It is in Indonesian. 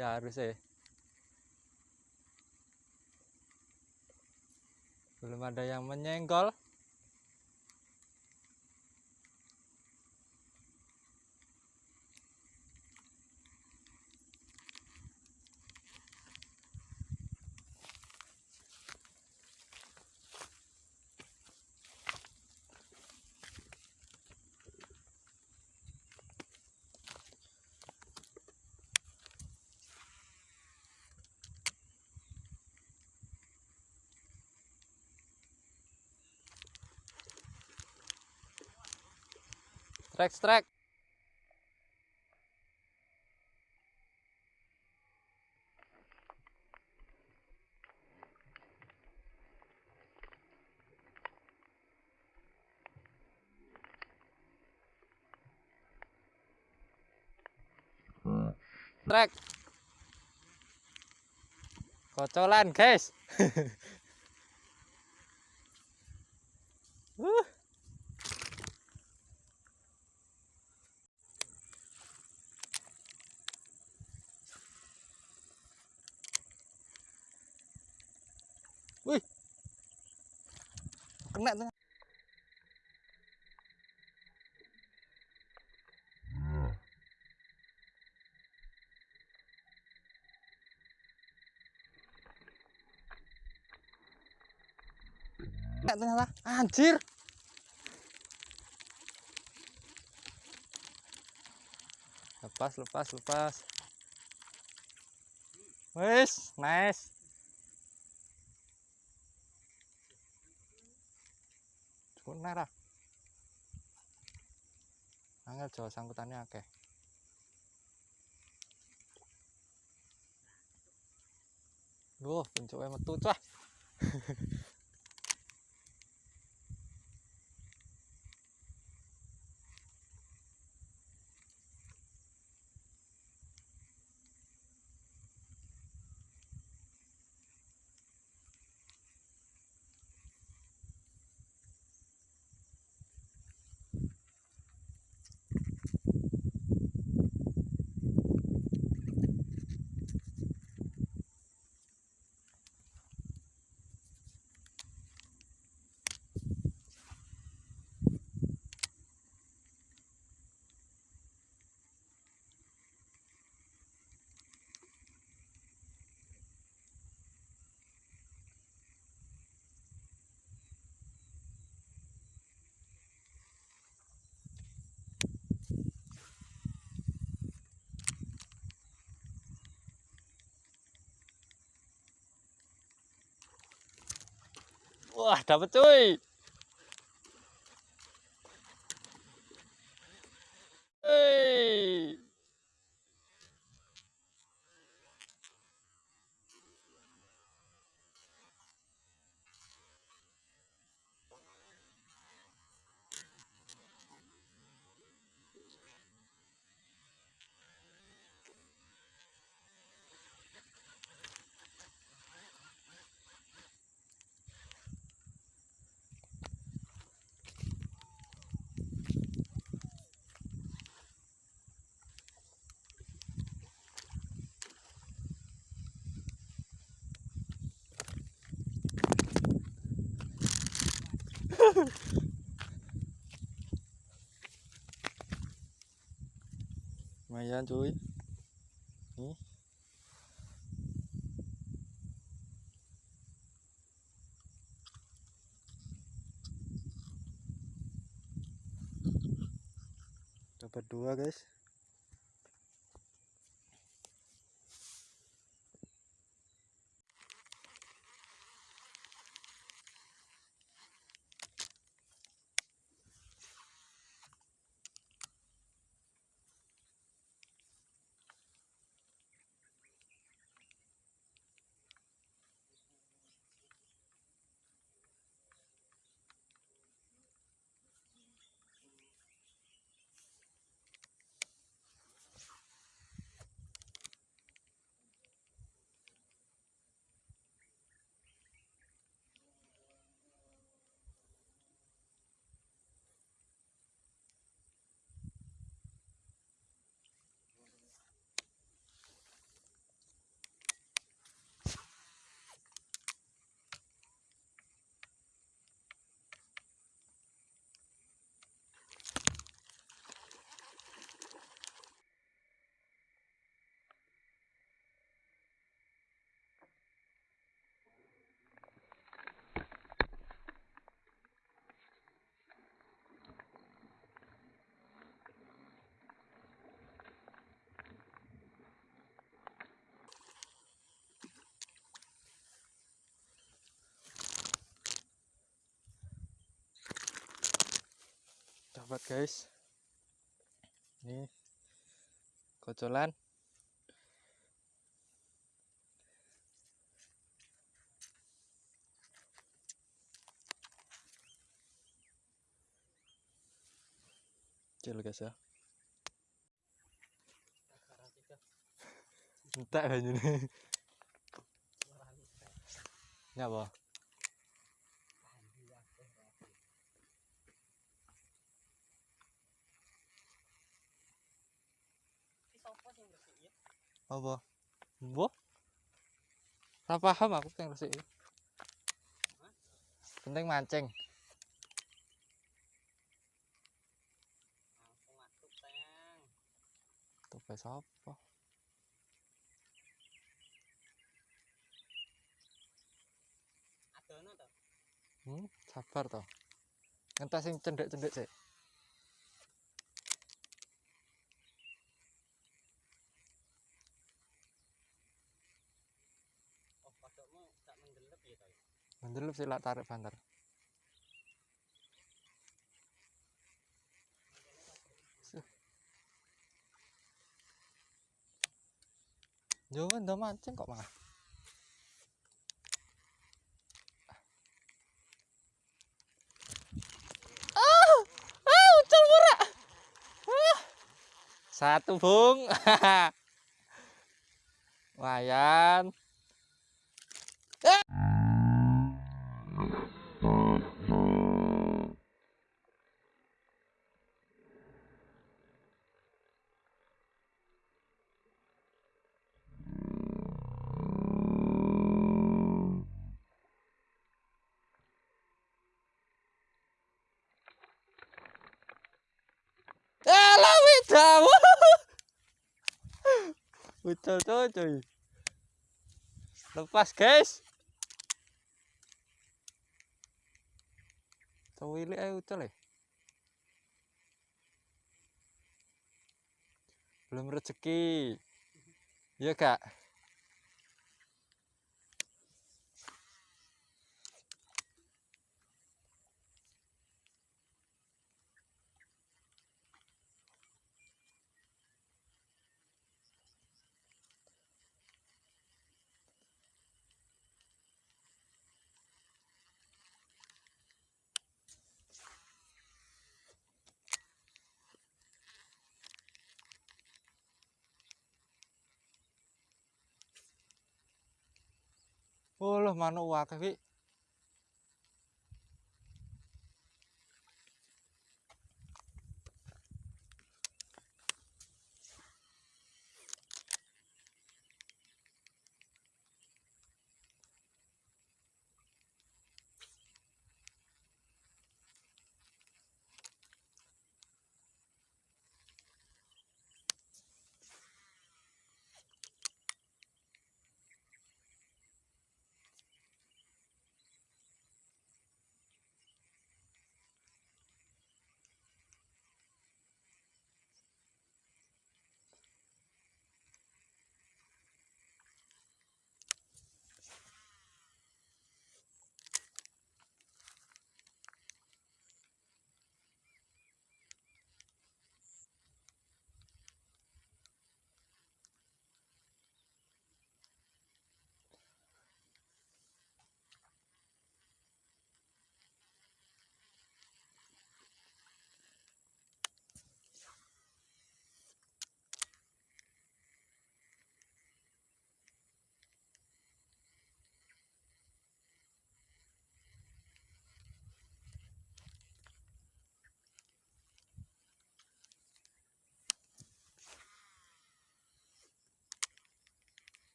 iya harus ya. Belum ada yang menyenggol strike strike strike kocolan guys Wih. Kena tuh. Kena ternyata. Anjir. Lepas, lepas, lepas. Wis, nice. Cukup merah. Angel jawa sangkutannya akeh. Loh, pencuke metu cah. Wah, dapet cuy. Lumayan cuy. Nih. Dapat dua guys. Dapat guys. Ini kocolan kecil guys ya. Entek banyu ini. Ya apa apa? Mbok Ora paham aku penting resik. Penting mancing. Tupai sapa? Hmm sabar toh ngentas sing cendek-cendek sik mendelep sih lak tarik banter Yo ndak mancing kok malah. Ah, ah, ucul murah. Ah. Satu, Bung. Lumayan. sepeda betul tuh cuy lepas guys tahu ini ayo eh. belum rezeki ya kak Loh manuk akeh Wi.